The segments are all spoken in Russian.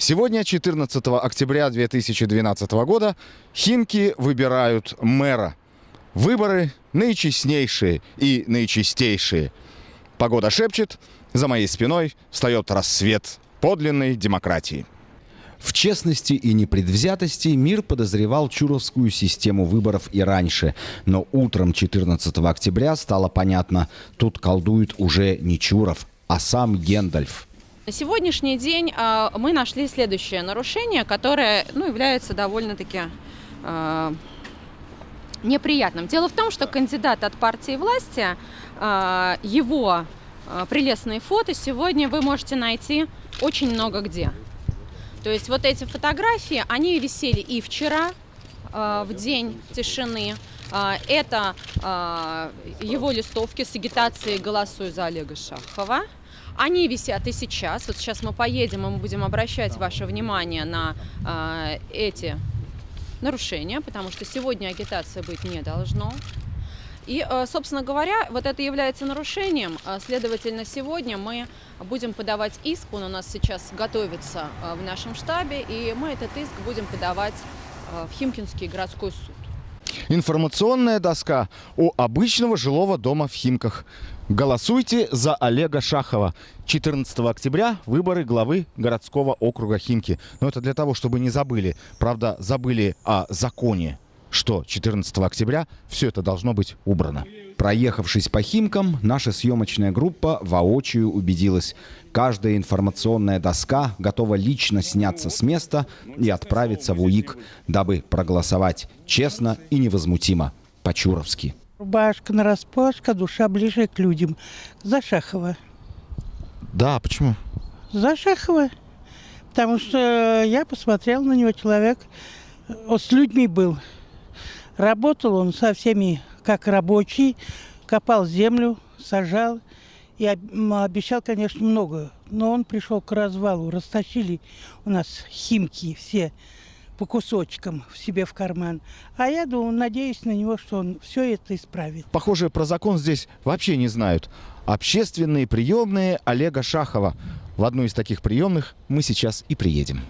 Сегодня, 14 октября 2012 года, химки выбирают мэра. Выборы наичестнейшие и наичистейшие. Погода шепчет, за моей спиной встает рассвет подлинной демократии. В честности и непредвзятости мир подозревал Чуровскую систему выборов и раньше. Но утром 14 октября стало понятно, тут колдует уже не Чуров, а сам Гендальф. На сегодняшний день э, мы нашли следующее нарушение, которое ну, является довольно-таки э, неприятным. Дело в том, что кандидат от партии власти, э, его прелестные фото сегодня вы можете найти очень много где. То есть вот эти фотографии, они висели и вчера, в день тишины. Это его листовки с агитацией «Голосуй за Олега Шахова». Они висят и сейчас. Вот сейчас мы поедем, и мы будем обращать ваше внимание на э, эти нарушения, потому что сегодня агитация быть не должно. И, э, собственно говоря, вот это является нарушением. Э, следовательно, сегодня мы будем подавать иск, он у нас сейчас готовится в нашем штабе, и мы этот иск будем подавать в Химкинский городской суд. Информационная доска у обычного жилого дома в Химках. Голосуйте за Олега Шахова. 14 октября выборы главы городского округа Химки. Но это для того, чтобы не забыли. Правда, забыли о законе, что 14 октября все это должно быть убрано. Проехавшись по Химкам, наша съемочная группа воочию убедилась. Каждая информационная доска готова лично сняться с места и отправиться в УИК, дабы проголосовать честно и невозмутимо, по-чуровски. Рубашка на распашка, душа ближе к людям. За Шахова. Да, почему? За Шахова. Потому что я посмотрел на него, человек он с людьми был. Работал он со всеми как рабочий, копал землю, сажал и обещал, конечно, много. Но он пришел к развалу, растащили у нас химки все по кусочкам в себе в карман. А я думаю, надеюсь на него, что он все это исправит. Похоже, про закон здесь вообще не знают. Общественные приемные Олега Шахова. В одну из таких приемных мы сейчас и приедем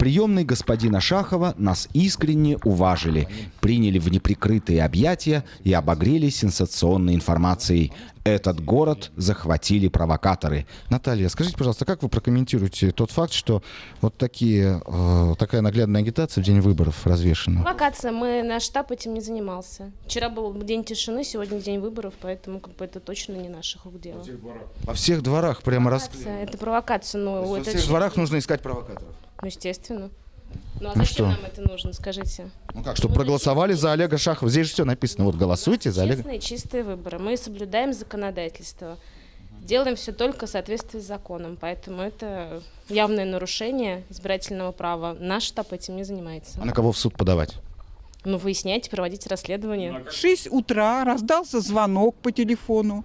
приемной господина Шахова нас искренне уважили, приняли в неприкрытые объятия и обогрели сенсационной информацией. Этот город захватили провокаторы. Наталья, скажите, пожалуйста, как вы прокомментируете тот факт, что вот такие, э, такая наглядная агитация в день выборов развешена? Провокация. Мы, наш штаб этим не занимался. Вчера был день тишины, сегодня день выборов, поэтому как бы, это точно не наших рук дело. Во всех дворах прямо раз... Это провокация. Ну, во это всех дворах нужно искать провокаторов? Ну, естественно. Ну а Ну зачем что? нам это нужно, скажите? Ну как, чтобы проголосовали за Олега Шахова. Здесь же все написано. Вот голосуйте за Олега. Честные, чистые выборы. Мы соблюдаем законодательство. Делаем все только в соответствии с законом. Поэтому это явное нарушение избирательного права. Наш штаб этим не занимается. А на кого в суд подавать? Ну, выясняйте, проводите расследование. В 6 утра раздался звонок по телефону.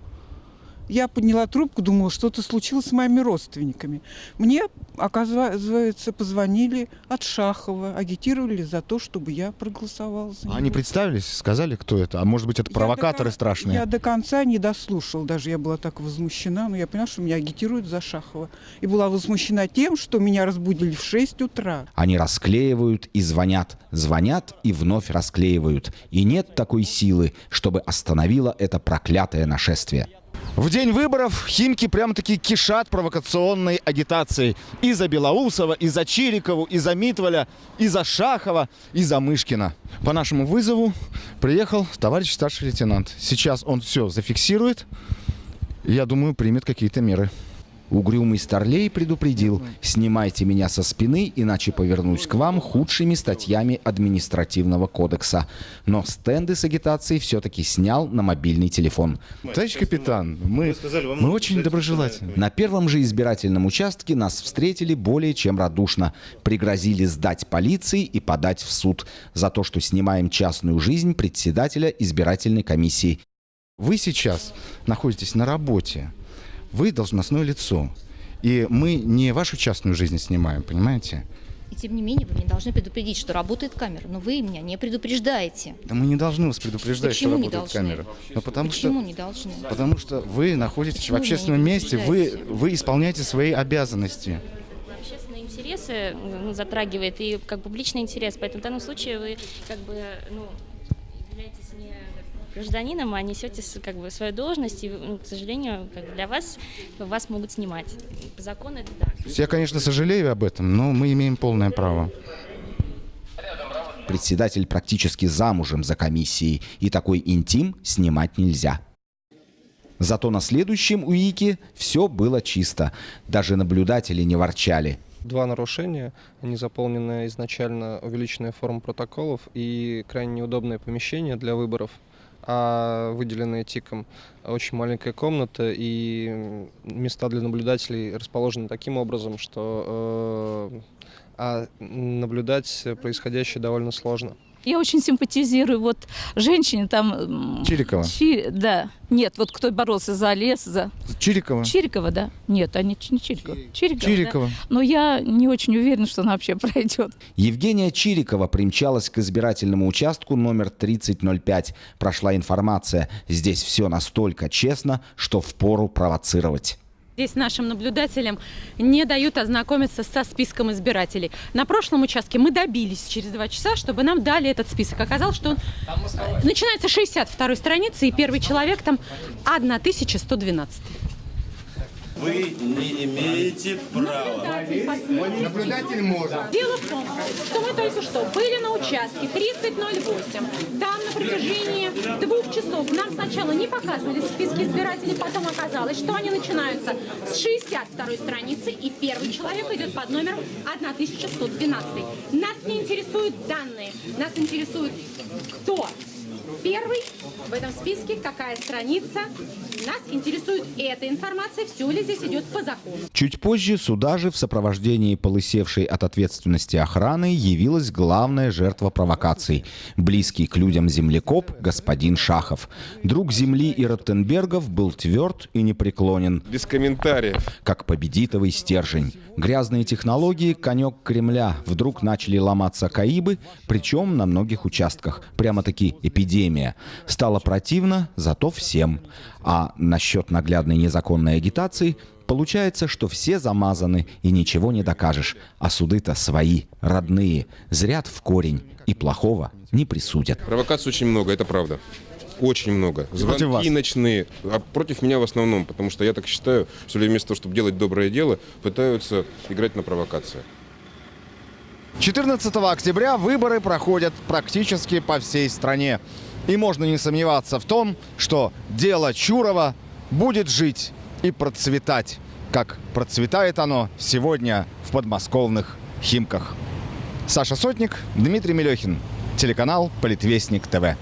Я подняла трубку, думала, что-то случилось с моими родственниками. Мне, оказывается, позвонили от Шахова, агитировали за то, чтобы я проголосовала за него. Они представились, сказали, кто это? А может быть, это Я провокаторы до кон- страшные? Я до конца не дослушал, даже я была так возмущена, но я поняла, что меня агитируют за Шахова. И была возмущена тем, что меня разбудили в 6 утра. Они расклеивают и звонят, звонят и вновь расклеивают. И нет такой силы, чтобы остановило это проклятое нашествие. В день выборов Химки прям-таки кишат провокационной агитацией. И за Белоусова, и за Чирикову, и за Митволя, и за Шахова, и за Мышкина. По нашему вызову приехал товарищ старший лейтенант. Сейчас он все зафиксирует. Я думаю, примет какие-то меры. Угрюмый Старлей предупредил, снимайте меня со спины, иначе повернусь к вам худшими статьями административного кодекса. Но стенды с агитацией все-таки снял на мобильный телефон. Товарищ капитан, мы, мы очень доброжелательны. На первом же избирательном участке нас встретили более чем радушно. Пригрозили сдать полиции и подать в суд за то, что снимаем частную жизнь председателя избирательной комиссии. Вы сейчас находитесь на работе. Вы должностное лицо. И мы не вашу частную жизнь снимаем, понимаете? И тем не менее, вы меня должны предупредить, что работает камера. Но вы меня не предупреждаете. Да мы не должны вас предупреждать, Почему что работает должны? камера. Ну, потому Почему что, не должны? потому что вы находитесь Почему в общественном месте, вы, вы исполняете свои обязанности. Общественные интересы ну, затрагивает и как публичный интерес, поэтому в данном случае вы как бы ну, являетесь не гражданином, а несете как бы свою должность, и, ну, к сожалению, как бы для вас вас могут снимать. По закону это так. Я, конечно, сожалею об этом, но мы имеем полное право. Председатель практически замужем за комиссией, и такой интим снимать нельзя. Зато на следующем УИКе все было чисто. Даже наблюдатели не ворчали. Два нарушения. Они заполнены изначально увеличенная форма протоколов и крайне неудобное помещение для выборов, а выделенные ТИКом очень маленькая комната и места для наблюдателей расположены таким образом, что э, а наблюдать происходящее довольно сложно. Я очень симпатизирую вот женщине там... Чирикова. Чи- да. Нет, вот кто боролся за лес, за... Чирикова. Чирикова, да. Нет, они не Чирикова. Чирикова, да. Чирикова. Но я не очень уверена, что она вообще пройдет. Евгения Чирикова примчалась к избирательному участку номер 3005. Прошла информация. Здесь все настолько честно, что впору провоцировать. Здесь нашим наблюдателям не дают ознакомиться со списком избирателей. На прошлом участке мы добились через два часа, чтобы нам дали этот список. Оказалось, что он начинается с 62 страницы, и первый человек там 1112. Вы не имеете права. Наблюдатель может. Дело в том, что мы только что были на участке 3008. Там на протяжении двух часов нам сначала не показывали списки избирателей, потом оказалось, что они начинаются с 62 страницы, и первый человек идет под номером 1112. Нас не интересуют данные, нас интересует кто первый в этом списке, какая страница. Нас интересует эта информация, все ли здесь идет по закону. Чуть позже сюда же в сопровождении полысевшей от ответственности охраны явилась главная жертва провокаций – близкий к людям землекоп господин Шахов. Друг земли и Роттенбергов был тверд и непреклонен, Без комментариев. как победитовый стержень. Грязные технологии – конек Кремля. Вдруг начали ломаться каибы, причем на многих участках. Прямо-таки эпидемия. Стало противно, зато всем. А насчет наглядной незаконной агитации – Получается, что все замазаны и ничего не докажешь. А суды-то свои, родные, зрят в корень и плохого не присудят. Провокаций очень много, это правда. Очень много. против вас? Звонки ночные. А против меня в основном, потому что я так считаю, что люди вместо того, чтобы делать доброе дело, пытаются играть на провокации. 14 октября выборы проходят практически по всей стране. И можно не сомневаться в том, что дело Чурова будет жить и процветать, как процветает оно сегодня в подмосковных Химках. Саша Сотник, Дмитрий Мелехин, телеканал Политвестник ТВ.